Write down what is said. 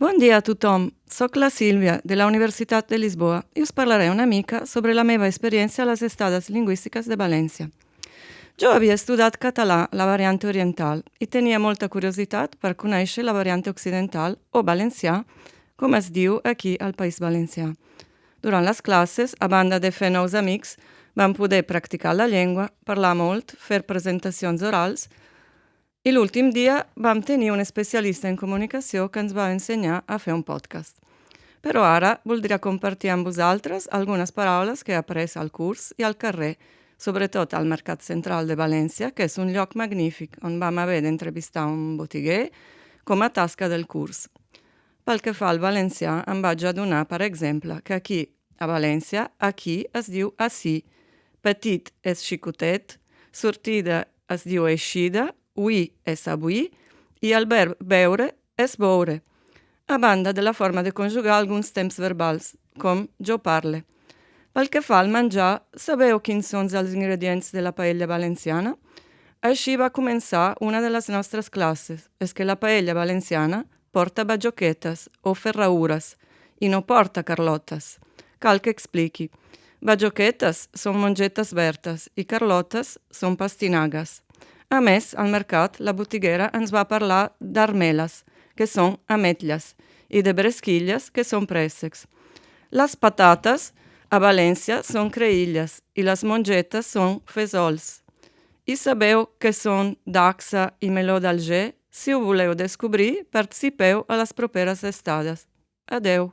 Bon dia a tothom, soc la Sílvia, de la Universitat de Lisboa, i us parlaré una mica sobre la meva experiència a les estades lingüístiques de València. Jo havia estudiat català, la variant oriental, i tenia molta curiositat per conèixer la variant occidental, o valencià, com es diu aquí al País Valencià. Durant les classes, a banda de fer nous amics, vam poder practicar la llengua, parlar molt, fer presentacions orals i l'últim dia vam tenir un especialista en comunicació que ens va ensenyar a fer un podcast. Però ara voldria compartir amb vosaltres algunes paraules que he après al curs i al carrer, sobretot al Mercat Central de València, que és un lloc magnífic on vam haver d'entrevistar un botiguer com a tasca del curs. Pel que fa al valencià, em vaig adonar, per exemple, que aquí, a València, aquí es diu així, petit és xicotet, sortida es diu eixida ui és avui i el verb veure és veure, a banda de la forma de conjugar alguns temps verbals, com jo parle. Pel que fa al menjar, sabeu quins són els ingredients de la paella valenciana? Així va començar una de les nostres classes. És que la paella valenciana porta bajoquetes o ferraures i no porta carlotes. Cal que expliqui. Bajoquetes són mongetes vertes i carlotes són pastinagues. A més, al mercat, la botiguera ens va parlar d'armeles, que són ametlles, i de bresquilles, que són préssecs. Les patates, a València, són creïlles i les mongetes són fesols. I sabeu que són daxa i meló d'Alger? Si ho voleu descobrir, participeu a les properes estades. Adeu!